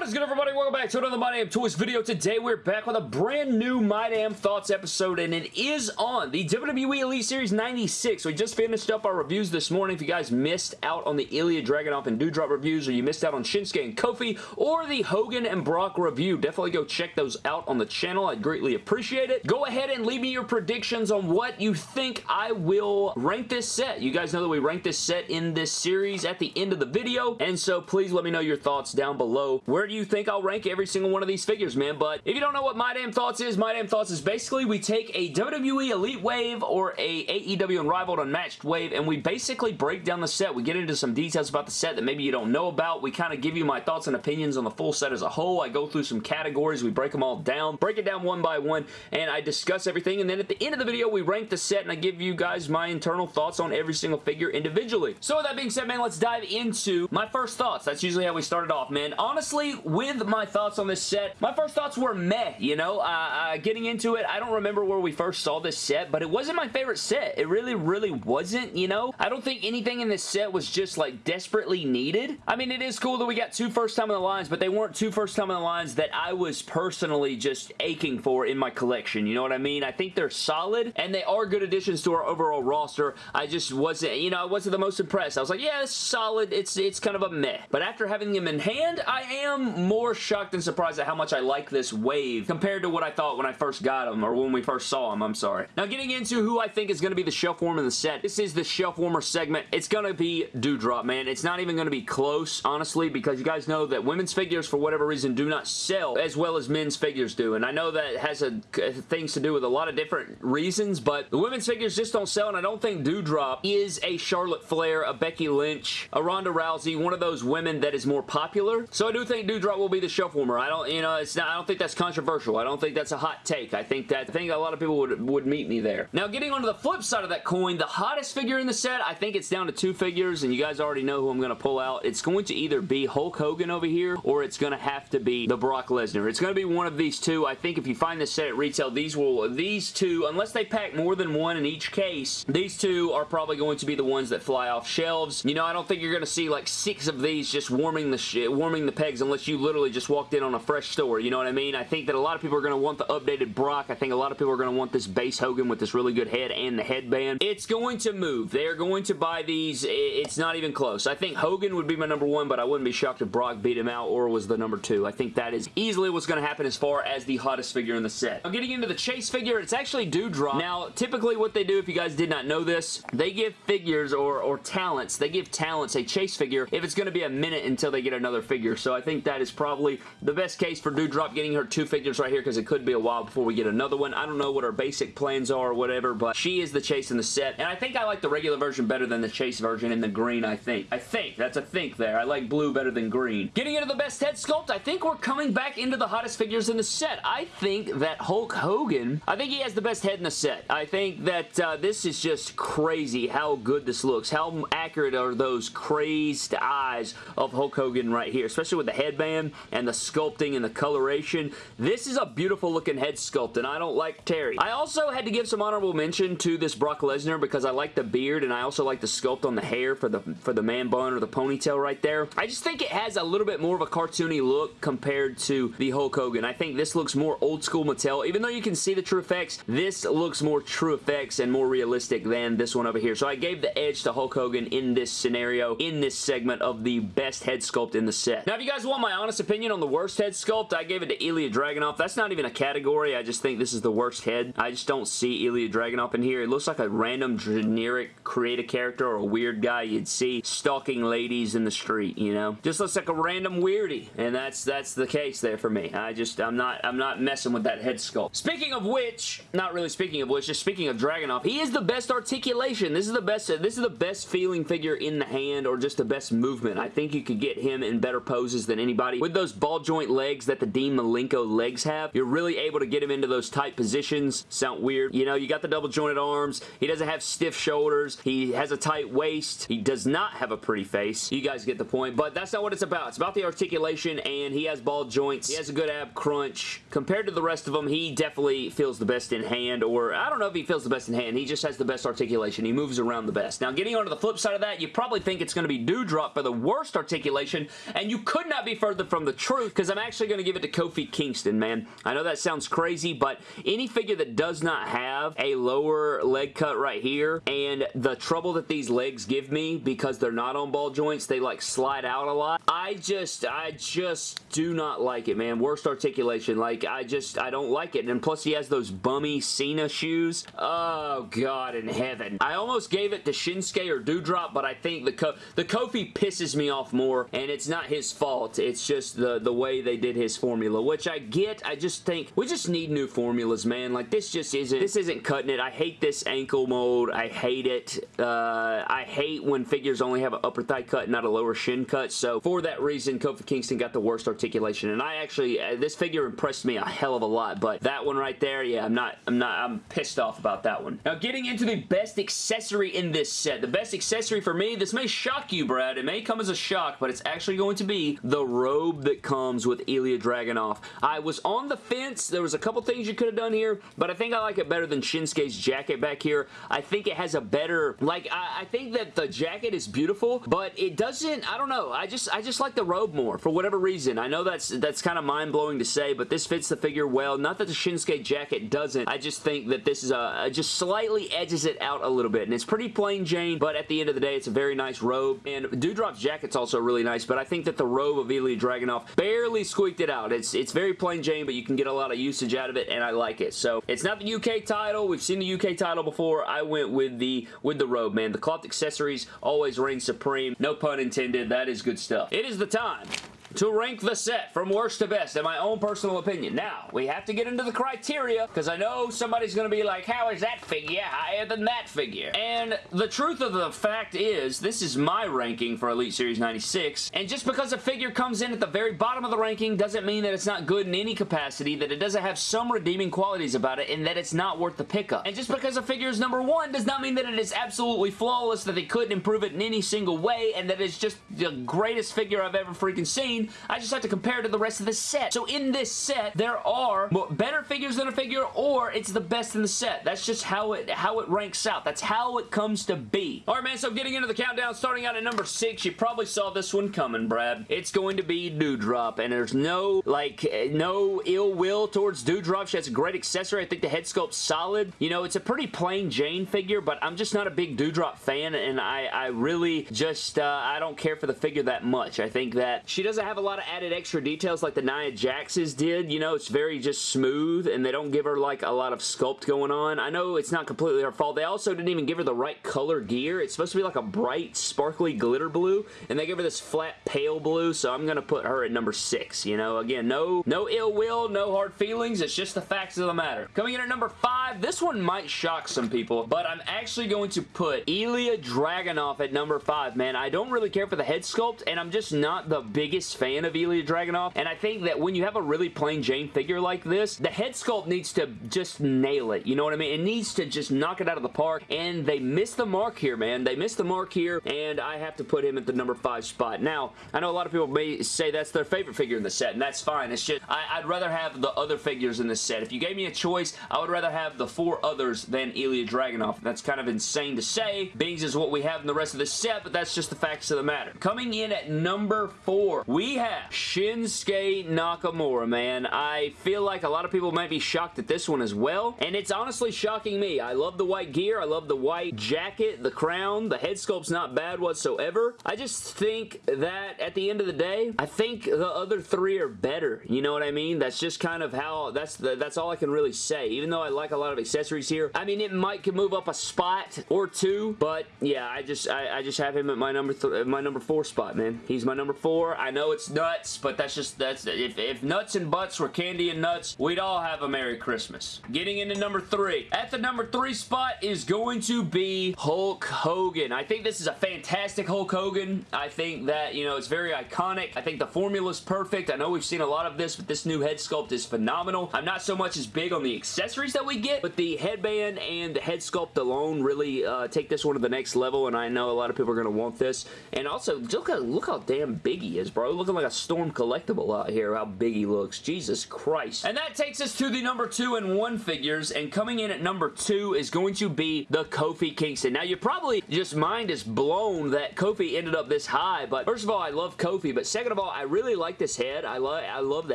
What is good everybody? Welcome back to another My Damn Toys video. Today we're back with a brand new My Damn Thoughts episode and it is on the WWE Elite Series 96. We just finished up our reviews this morning. If you guys missed out on the Ilya Dragunov and Doudrop reviews or you missed out on Shinsuke and Kofi or the Hogan and Brock review, definitely go check those out on the channel. I'd greatly appreciate it. Go ahead and leave me your predictions on what you think I will rank this set. You guys know that we rank this set in this series at the end of the video and so please let me know your thoughts down below. Where do you think I'll rank every single one of these figures, man? But if you don't know what My Damn Thoughts is, My Damn Thoughts is basically we take a WWE Elite Wave or a AEW Unrivaled Unmatched Wave and we basically break down the set. We get into some details about the set that maybe you don't know about. We kind of give you my thoughts and opinions on the full set as a whole. I go through some categories. We break them all down, break it down one by one, and I discuss everything. And then at the end of the video, we rank the set and I give you guys my internal thoughts on every single figure individually. So with that being said, man, let's dive into my first thoughts. That's usually how we started off, man. Honestly, with my thoughts on this set, my first thoughts were meh, you know? Uh, uh, getting into it, I don't remember where we first saw this set, but it wasn't my favorite set. It really, really wasn't, you know? I don't think anything in this set was just, like, desperately needed. I mean, it is cool that we got two first time in the lines, but they weren't two first time in the lines that I was personally just aching for in my collection, you know what I mean? I think they're solid, and they are good additions to our overall roster. I just wasn't, you know, I wasn't the most impressed. I was like, yeah, it's solid. It's, it's kind of a meh. But after having them in hand, I am more shocked and surprised at how much I like this wave compared to what I thought when I first got them, or when we first saw them, I'm sorry. Now, getting into who I think is going to be the shelf warmer in the set. This is the shelf warmer segment. It's going to be Doudrop, man. It's not even going to be close, honestly, because you guys know that women's figures, for whatever reason, do not sell as well as men's figures do, and I know that has a, uh, things to do with a lot of different reasons, but the women's figures just don't sell, and I don't think Doudrop is a Charlotte Flair, a Becky Lynch, a Ronda Rousey, one of those women that is more popular. So I do think Will be the shelf warmer. I don't, you know, it's not, I don't think that's controversial. I don't think that's a hot take. I think that, I think a lot of people would, would meet me there. Now, getting onto the flip side of that coin, the hottest figure in the set, I think it's down to two figures, and you guys already know who I'm going to pull out. It's going to either be Hulk Hogan over here, or it's going to have to be the Brock Lesnar. It's going to be one of these two. I think if you find this set at retail, these will, these two, unless they pack more than one in each case, these two are probably going to be the ones that fly off shelves. You know, I don't think you're going to see like six of these just warming the warming the pegs unless you literally just walked in on a fresh store. You know what I mean? I think that a lot of people are going to want the updated Brock. I think a lot of people are going to want this base Hogan with this really good head and the headband. It's going to move. They're going to buy these. It's not even close. I think Hogan would be my number one, but I wouldn't be shocked if Brock beat him out or was the number two. I think that is easily what's going to happen as far as the hottest figure in the set. Now, getting into the Chase figure, it's actually Doudrop. Now, typically what they do, if you guys did not know this, they give figures or, or talents, they give talents a Chase figure if it's going to be a minute until they get another figure. So I think that is probably the best case for Doudrop getting her two figures right here because it could be a while before we get another one. I don't know what her basic plans are or whatever, but she is the Chase in the set. And I think I like the regular version better than the Chase version in the green, I think. I think. That's a think there. I like blue better than green. Getting into the best head sculpt, I think we're coming back into the hottest figures in the set. I think that Hulk Hogan, I think he has the best head in the set. I think that uh, this is just crazy how good this looks. How accurate are those crazed eyes of Hulk Hogan right here, especially with the headband and the sculpting and the coloration. This is a beautiful looking head sculpt, and I don't like Terry. I also had to give some honorable mention to this Brock Lesnar because I like the beard, and I also like the sculpt on the hair for the, for the man bun or the ponytail right there. I just think it has a little bit more of a cartoony look compared to the Hulk Hogan. I think this looks more old school Mattel. Even though you can see the TrueFX, this looks more TrueFX and more realistic than this one over here. So I gave the edge to Hulk Hogan in this scenario, in this segment of the best head sculpt in the set. Now, if you guys want my honest opinion on the worst head sculpt, I gave it to Ilya Dragunov. That's not even a category. I just think this is the worst head. I just don't see Ilya Dragunov in here. It looks like a random generic creative character or a weird guy you'd see stalking ladies in the street, you know? Just looks like a random weirdie, and that's that's the case there for me. I just, I'm not, I'm not messing with that head sculpt. Speaking of which, not really speaking of which, just speaking of Dragunov, he is the best articulation. This is the best, this is the best feeling figure in the hand or just the best movement. I think you could get him in better poses than anybody. With those ball joint legs that the Dean Malenko legs have, you're really able to get him into those tight positions. Sound weird. You know, you got the double jointed arms. He doesn't have stiff shoulders. He has a tight waist. He does not have a pretty face. You guys get the point, but that's not what it's about. It's about the articulation, and he has ball joints. He has a good ab crunch. Compared to the rest of them, he definitely feels the best in hand, or I don't know if he feels the best in hand. He just has the best articulation. He moves around the best. Now, getting on to the flip side of that, you probably think it's going to be Doudrop for the worst articulation, and you could not be further further from the truth because I'm actually going to give it to Kofi Kingston, man. I know that sounds crazy, but any figure that does not have a lower leg cut right here and the trouble that these legs give me because they're not on ball joints, they like slide out a lot. I just, I just do not like it, man. Worst articulation. Like, I just, I don't like it. And plus he has those bummy Cena shoes. Oh, God in heaven. I almost gave it to Shinsuke or Doudrop, but I think the, the Kofi pisses me off more, and it's not his fault. It's just the, the way they did his formula, which I get. I just think we just need new formulas, man. Like, this just isn't, this isn't cutting it. I hate this ankle mold. I hate it. Uh, I hate when figures only have an upper thigh cut, not a lower shin cut. So, for that reason, Kofi Kingston got the worst articulation, and I actually, uh, this figure impressed me a hell of a lot, but that one right there, yeah, I'm not, I'm not, I'm pissed off about that one. Now, getting into the best accessory in this set. The best accessory for me, this may shock you, Brad. It may come as a shock, but it's actually going to be the robe that comes with Ilya Dragunov. I was on the fence. There was a couple things you could have done here, but I think I like it better than Shinsuke's jacket back here. I think it has a better, like, I, I think that the jacket is beautiful, but it doesn't, I don't know. I just, I just like the robe more for whatever reason. I know that's, that's kind of mind-blowing to say, but this fits the figure well. Not that the Shinsuke jacket doesn't. I just think that this is a, just slightly edges it out a little bit, and it's pretty plain Jane, but at the end of the day, it's a very nice robe, and Doudrop's jacket's also really nice, but I think that the robe of Ilya Dragunov barely squeaked it out. It's, it's very plain Jane, but you can get a lot of usage out of it, and I like it. So, it's not the UK title. We've seen the UK title before. I went with the, with the robe, man. The cloth accessories always reign supreme. No pun intended. That is good stuff. It is the time to rank the set from worst to best in my own personal opinion. Now, we have to get into the criteria because I know somebody's going to be like, how is that figure higher than that figure? And the truth of the fact is, this is my ranking for Elite Series 96, and just because a figure comes in at the very bottom of the ranking doesn't mean that it's not good in any capacity, that it doesn't have some redeeming qualities about it, and that it's not worth the pickup. And just because a figure is number one does not mean that it is absolutely flawless, that they couldn't improve it in any single way, and that it's just the greatest figure I've ever freaking seen I just have to compare it to the rest of the set. So in this set, there are better figures than a figure, or it's the best in the set. That's just how it how it ranks out. That's how it comes to be. Alright, man, so getting into the countdown, starting out at number six, you probably saw this one coming, Brad. It's going to be Doudrop, and there's no, like, no ill will towards Doudrop. She has a great accessory. I think the head sculpt's solid. You know, it's a pretty plain Jane figure, but I'm just not a big Doudrop fan, and I, I really just, uh, I don't care for the figure that much. I think that she doesn't have a lot of added extra details like the Nia Jax's did. You know, it's very just smooth and they don't give her like a lot of sculpt going on. I know it's not completely her fault. They also didn't even give her the right color gear. It's supposed to be like a bright, sparkly glitter blue and they give her this flat pale blue, so I'm going to put her at number six. You know, again, no, no ill will, no hard feelings. It's just the facts of the matter. Coming in at number five, this one might shock some people, but I'm actually going to put Ilya Dragunov at number five, man. I don't really care for the head sculpt and I'm just not the biggest fan of Ilya Dragunov, and I think that when you have a really plain Jane figure like this, the head sculpt needs to just nail it. You know what I mean? It needs to just knock it out of the park, and they missed the mark here, man. They missed the mark here, and I have to put him at the number five spot. Now, I know a lot of people may say that's their favorite figure in the set, and that's fine. It's just, I, would rather have the other figures in the set. If you gave me a choice, I would rather have the four others than Ilya Dragunov. That's kind of insane to say. Bings is what we have in the rest of the set, but that's just the facts of the matter. Coming in at number four, we have Shinsuke Nakamura, man. I feel like a lot of people might be shocked at this one as well, and it's honestly shocking me. I love the white gear. I love the white jacket, the crown. The head sculpt's not bad whatsoever. I just think that at the end of the day, I think the other three are better. You know what I mean? That's just kind of how, that's the, that's all I can really say. Even though I like a lot of accessories here, I mean, it might could move up a spot or two, but yeah, I just, I, I just have him at my number, my number four spot, man. He's my number four. I know it's nuts but that's just, that's, if, if nuts and butts were candy and nuts, we'd all have a Merry Christmas. Getting into number three. At the number three spot is going to be Hulk Hogan. I think this is a fantastic Hulk Hogan. I think that, you know, it's very iconic. I think the formula's perfect. I know we've seen a lot of this, but this new head sculpt is phenomenal. I'm not so much as big on the accessories that we get, but the headband and the head sculpt alone really uh, take this one to the next level, and I know a lot of people are going to want this. And also, look, how, look how damn big he is, bro. Look looking like a Storm collectible out here, how big he looks. Jesus Christ. And that takes us to the number two and one figures, and coming in at number two is going to be the Kofi Kingston. Now, you probably just mind is blown that Kofi ended up this high, but first of all, I love Kofi, but second of all, I really like this head. I love I love the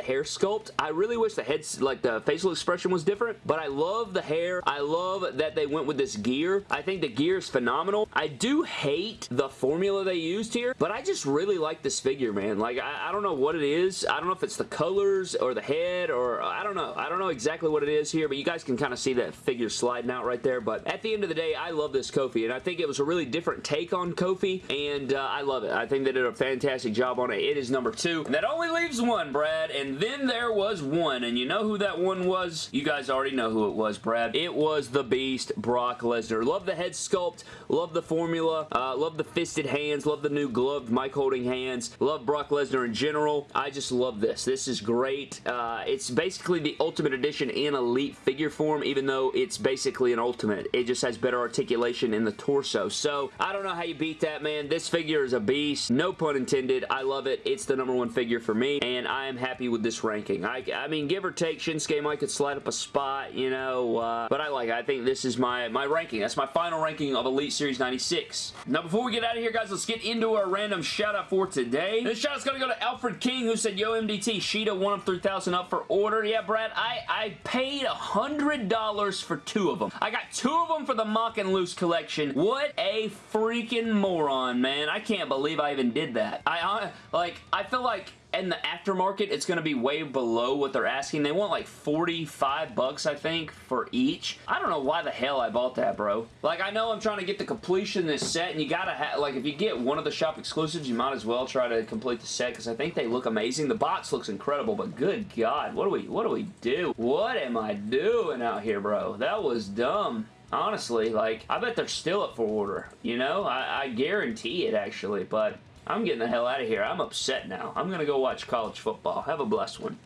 hair sculpt. I really wish the head, like the facial expression was different, but I love the hair. I love that they went with this gear. I think the gear is phenomenal. I do hate the formula they used here, but I just really like this figure, man. Like, I, I don't know what it is. I don't know if it's the colors or the head or I don't know. I don't know exactly what it is here, but you guys can kind of see that figure sliding out right there, but at the end of the day, I love this Kofi, and I think it was a really different take on Kofi, and uh, I love it. I think they did a fantastic job on it. It is number two. And that only leaves one, Brad, and then there was one, and you know who that one was? You guys already know who it was, Brad. It was the Beast, Brock Lesnar. Love the head sculpt, love the formula, uh, love the fisted hands, love the new gloved mic holding hands, love Brock Lesnar in general. I just love this. This is great. Uh, it's basically the Ultimate Edition in Elite figure form, even though it's basically an Ultimate. It just has better articulation in the torso. So, I don't know how you beat that, man. This figure is a beast. No pun intended. I love it. It's the number one figure for me, and I am happy with this ranking. I, I mean, give or take, Shinsuke might could slide up a spot, you know, uh, but I like it. I think this is my, my ranking. That's my final ranking of Elite Series 96. Now, before we get out of here, guys, let's get into our random shout-out for today. This shout-out's going to go to Alfred King, who said, Yo, MDT, Sheeta, 1 of 3,000 up for order. Yeah, Brad, I, I paid $100 for two of them. I got two of them for the Mock and Loose collection. What a freaking moron, man. I can't believe I even did that. I, like, I feel like in the aftermarket, it's going to be way below what they're asking. They want like 45 bucks, I think, for each. I don't know why the hell I bought that, bro. Like, I know I'm trying to get the completion of this set, and you gotta have, like, if you get one of the shop exclusives, you might as well try to complete the set, because I think they look amazing. The box looks incredible, but good God, what do we, what do we do? What am I doing out here, bro? That was dumb honestly, like, I bet they're still up for order, you know? I, I, guarantee it, actually, but I'm getting the hell out of here. I'm upset now. I'm going to go watch college football. Have a blessed one.